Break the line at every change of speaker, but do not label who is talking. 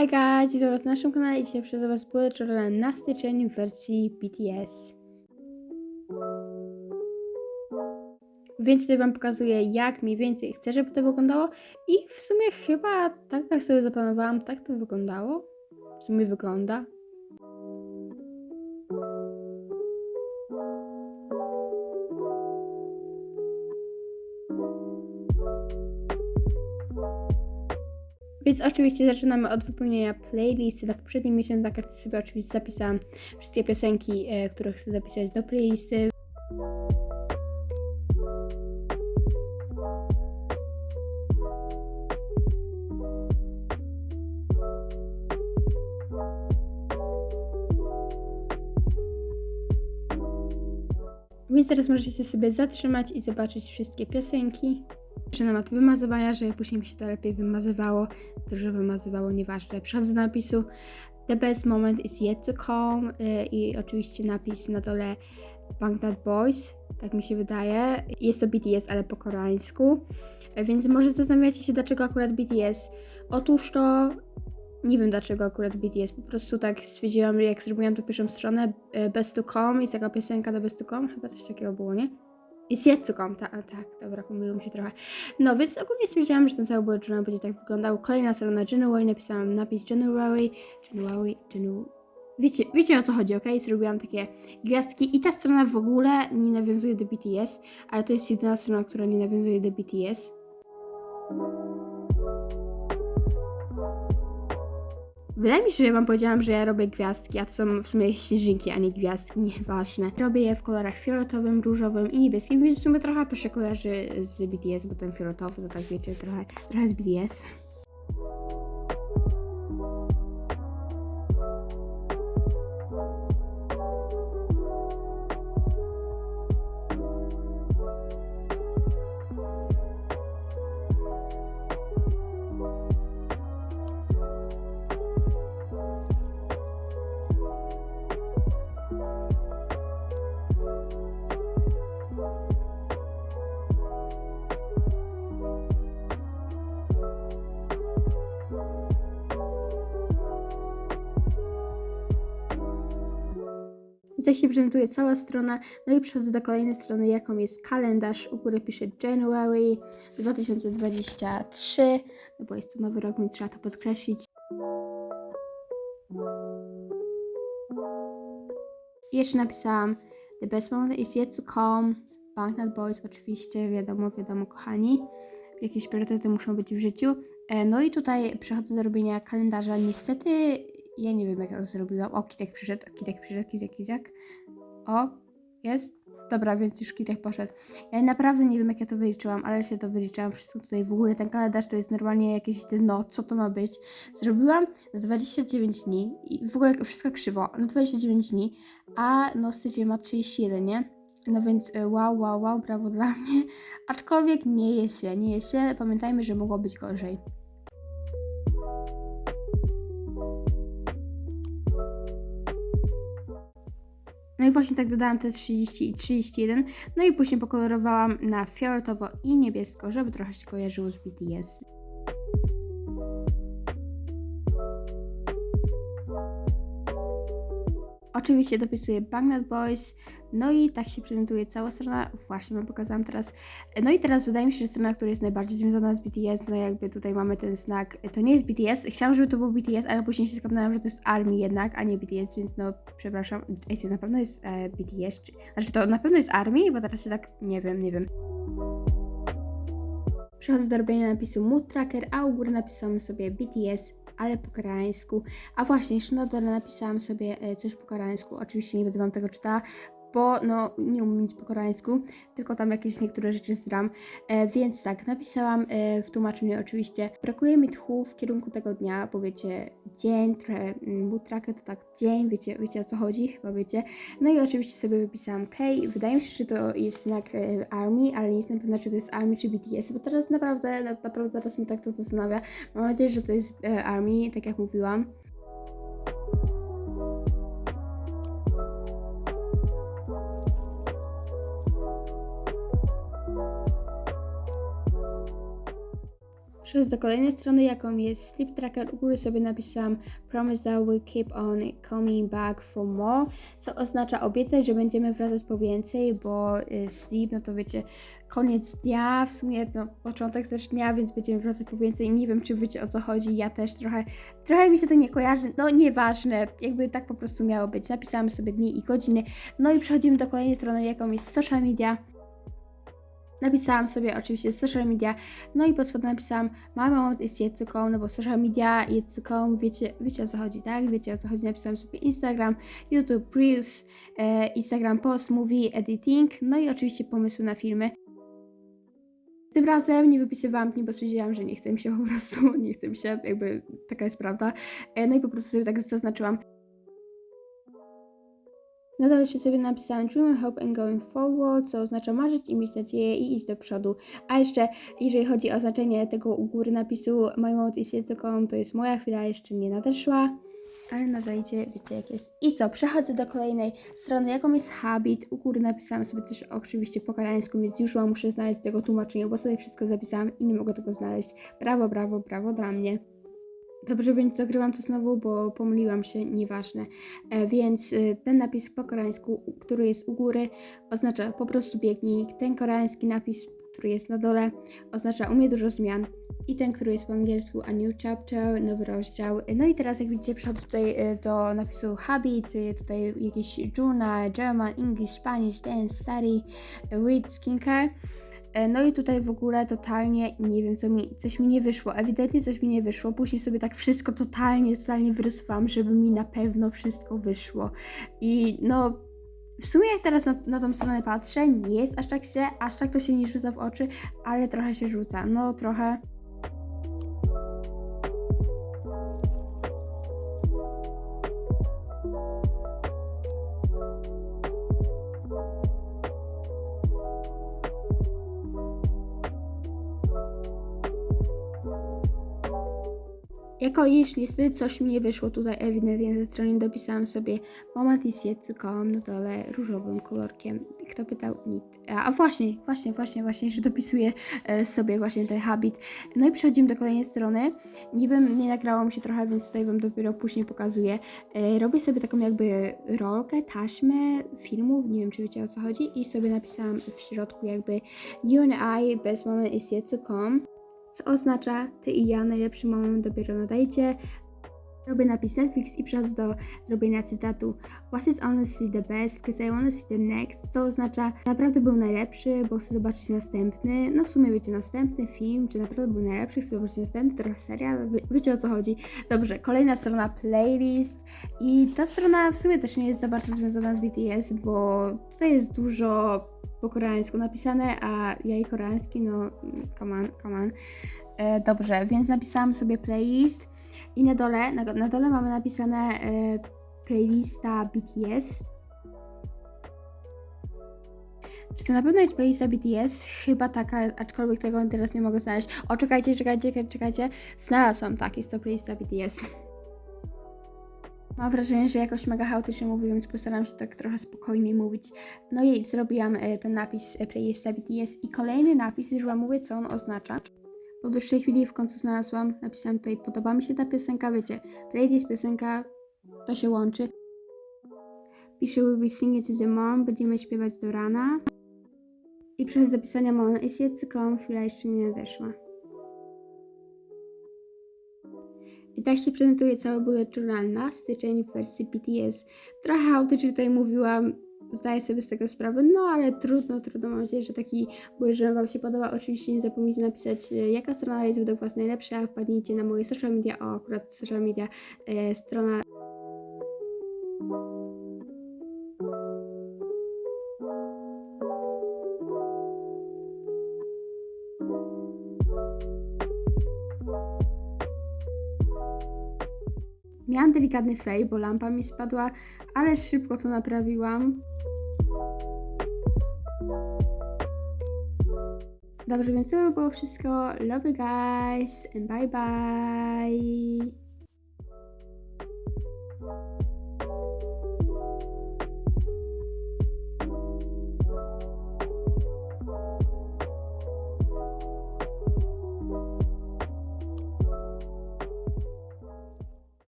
Hi guys, witam was na naszym kanale i dzisiaj przez was bullet na styczeń w wersji BTS. Więc tutaj wam pokazuję jak mniej więcej chcę, żeby to wyglądało i w sumie chyba tak jak sobie zaplanowałam, tak to wyglądało. W sumie wygląda. Więc oczywiście zaczynamy od wypełnienia playlisty. Na poprzednim miesiącu na kartce sobie oczywiście zapisałam wszystkie piosenki, e, które chcę zapisać do playlisty. Więc teraz możecie sobie zatrzymać i zobaczyć wszystkie piosenki. Zaczynam od wymazywania, żeby później mi się to lepiej wymazywało. Dobrze wymazywało, nieważne. Przechodzę do napisu The best moment is yet to come y, i oczywiście napis na dole Bangtan Boys, tak mi się wydaje. Jest to BTS, ale po koreańsku. Y, Więc może zastanawiacie się, dlaczego akurat BTS. Otóż to nie wiem dlaczego akurat BTS. Po prostu tak stwierdziłam, jak zrobiłam tą pierwszą stronę y, Best to Come, jest taka piosenka do Best to Come, chyba coś takiego było, nie? To come, tak, dobra, pomyliło mi się trochę. No, więc ogólnie stwierdziłam, że ten cały bullet journal będzie tak wyglądał. Kolejna strona January, napisałam napis January, January, January. Wiecie, wiecie o co chodzi, ok? Zrobiłam takie gwiazdki i ta strona w ogóle nie nawiązuje do BTS, ale to jest jedyna strona, która nie nawiązuje do BTS. Wydaje mi się, że wam powiedziałam, że ja robię gwiazdki, a to są w sumie śnieżynki, a nie gwiazdki, nieważne. Robię je w kolorach fioletowym, różowym i niebieskim, więc w sumie trochę to się kojarzy z BTS, bo ten fioletowy to tak wiecie, trochę, trochę z BTS. Jak się prezentuje cała strona, no i przechodzę do kolejnej strony, jaką jest kalendarz. U góry piszę January 2023, no bo jest to nowy rok, więc trzeba to podkreślić. I jeszcze napisałam The best moment is yet to come. Banknut Boys oczywiście, wiadomo, wiadomo, kochani. Jakieś priorytety muszą być w życiu. E, No i tutaj przechodzę do robienia kalendarza. Niestety ja nie wiem jak ja to zrobiłam. O, Kitek przyszedł, Kitek przyszedł, Kitek, Kitek. O, jest? Dobra, więc już Kitek poszedł. Ja naprawdę nie wiem jak ja to wyliczyłam, ale się to wyliczyłam. Wszystko tutaj w ogóle, ten kalendarz to jest normalnie jakieś dno, co to ma być. Zrobiłam na 29 dni i w ogóle wszystko krzywo, na 29 dni, a no styczeń ma 31, nie? No więc y, wow, wow, wow, brawo dla mnie. Aczkolwiek nie jest źle, nie jest źle. Pamiętajmy, że mogło być gorzej. No i właśnie tak dodałam te 30 i 31. No i później pokolorowałam na fioletowo i niebiesko, żeby trochę się kojarzyło z BTS. Oczywiście dopisuję Banknut Boys, no i tak się prezentuje cała strona, właśnie wam pokazałam teraz. No i teraz wydaje mi się, że strona, która jest najbardziej związana z BTS, no jakby tutaj mamy ten znak, to nie jest BTS, chciałam, żeby to był BTS, ale później się skapnęłam, że to jest ARMY jednak, a nie BTS, więc no przepraszam, ej, to na pewno jest e, BTS, czy, znaczy to na pewno jest ARMY, bo teraz się tak, nie wiem, nie wiem. Przechodzę do robienia napisu Mood Tracker, a u góry napisałam sobie BTS, ale po koreańsku. A właśnie, jeszcze na dole napisałam sobie e, coś po koreańsku. Oczywiście nie będę wam tego czytała, bo no nie umiem nic po koreańsku, tylko tam jakieś niektóre rzeczy zdram. E, więc tak, napisałam e, w tłumaczeniu oczywiście, brakuje mi tchu w kierunku tego dnia, bo wiecie, dzień, trochę mm, tracker to tak dzień, wiecie, wiecie o co chodzi, chyba wiecie. No i oczywiście sobie wypisałam K. Wydaje mi się, że to jest znak e, ARMY, ale nie jestem pewna, czy to jest ARMY czy BTS, bo teraz naprawdę, na- naprawdę teraz mnie tak to zastanawia. Mam nadzieję, że to jest e, ARMY, tak jak mówiłam. Przechodzę do kolejnej strony, jaką jest Sleep Tracker. U góry sobie napisałam Promise that we keep on coming back for more, co oznacza obiecać, że będziemy wracać po więcej, bo y, sleep, no to wiecie, koniec dnia, w sumie no, początek też dnia, więc będziemy wracać po więcej. Nie wiem, czy wiecie o co chodzi, ja też trochę, trochę mi się to nie kojarzy, no nieważne, jakby tak po prostu miało być. Napisałam sobie dni i godziny, no i przechodzimy do kolejnej strony, jaką jest social media. Napisałam sobie oczywiście social media, no i pod spodem napisałam My moment to come, no bo social media come, wiecie, wiecie o co chodzi, tak? Wiecie o co chodzi, napisałam sobie Instagram, YouTube Reels, e, Instagram Post, Movie, Editing, no i oczywiście pomysły na filmy. Tym razem nie wypisywałam dni, bo stwierdziłam, że nie chcę mi się po prostu, nie chcę mi się, jakby taka jest prawda. E, no i po prostu sobie tak zaznaczyłam. Nadal jeszcze sobie napisałam Dream, Hope and Going Forward, co oznacza marzyć i mieć nadzieję i iść do przodu. A jeszcze, jeżeli chodzi o znaczenie tego u góry napisu My moment is yet to jest moja chwila jeszcze nie nadeszła. Ale nadajcie, wiecie jak jest. I co, przechodzę do kolejnej strony, jaką jest habit. U góry napisałam sobie też oczywiście po koreańsku, więc już muszę znaleźć tego tłumaczenia, bo sobie wszystko zapisałam i nie mogę tego znaleźć. Brawo, brawo, brawo dla mnie. Dobrze, więc zagrywam to znowu, bo pomyliłam się, nieważne. E, więc e, ten napis po koreańsku, który jest u góry, oznacza po prostu biegnij. Ten koreański napis, który jest na dole, oznacza u mnie dużo zmian. I ten, który jest po angielsku, a new chapter, nowy rozdział. E, No i teraz, jak widzicie, przechodzę tutaj e, do napisu habit, tutaj jakieś journal, German, English, Spanish, dance, study, read, skincare. E, No i tutaj w ogóle totalnie nie wiem, co mi, coś mi nie wyszło. Ewidentnie coś mi nie wyszło. Później sobie tak wszystko totalnie, totalnie wyrysowałam, żeby mi na pewno wszystko wyszło. I no, w sumie jak teraz na, na tą stronę patrzę, nie jest aż tak źle, aż tak to się nie rzuca w oczy, ale trochę się rzuca. No, trochę. Jako iż niestety coś mi nie wyszło tutaj ewidentnie ze strony dopisałam sobie moment to come na dole różowym kolorkiem. Kto pytał? Nikt. A, właśnie, właśnie, właśnie, właśnie, że dopisuję e, sobie właśnie ten habit. No i przechodzimy do kolejnej strony. Nie wiem, nie nagrało mi się trochę, więc tutaj wam dopiero później pokazuję. E, robię sobie taką jakby rolkę, taśmę filmów, nie wiem czy wiecie o co chodzi i sobie napisałam w środku jakby You and I, best moment is yet to come co oznacza ty i ja najlepszy moment dopiero nadajcie. Robię napis Netflix i przechodzę do robienia cytatu Was is honestly the best, cause I wanna see the next, co oznacza naprawdę był najlepszy, bo chcę zobaczyć następny. No w sumie wiecie, następny film, czy naprawdę był najlepszy, chcę zobaczyć następny, trochę serial, wie, wiecie o co chodzi. Dobrze, kolejna strona playlist i ta strona w sumie też nie jest za bardzo związana z BTS, bo tutaj jest dużo po koreańsku napisane, a ja i koreański, no come on, come on. E, dobrze, więc napisałam sobie playlist i na dole, na, na dole mamy napisane e, playlista BTS. Czy to na pewno jest playlista BTS? Chyba taka, aczkolwiek tego teraz nie mogę znaleźć. O, czekajcie, czekajcie, czekajcie. Znalazłam, tak, jest to playlista BTS. Mam wrażenie, że jakoś mega chaotycznie mówię, więc postaram się tak trochę spokojniej mówić. No i zrobiłam e, ten napis e, playlista BTS i kolejny napis, już wam mówię, co on oznacza. Po dłuższej chwili w końcu znalazłam, napisałam tutaj, podoba mi się ta piosenka, wiecie, playlist, piosenka, to się łączy. Piszę will be singing to the mom, będziemy śpiewać do rana. I przez do pisania moment is yet to chwila jeszcze nie nadeszła. I tak się prezentuje cały bullet journal na styczeń w wersji BTS. Trochę chaotycznie tutaj mówiłam, zdaję sobie z tego sprawę, no ale trudno, trudno. Mam nadzieję, że taki bullet journal Wam się podoba. Oczywiście nie zapomnijcie napisać, e, jaka strona jest według Was najlepsza, wpadnijcie na moje social media, o akurat social media, e, strona Miałam delikatny fej, bo lampa mi spadła, ale szybko to naprawiłam. Dobrze, więc to by było wszystko. Love you guys and bye bye.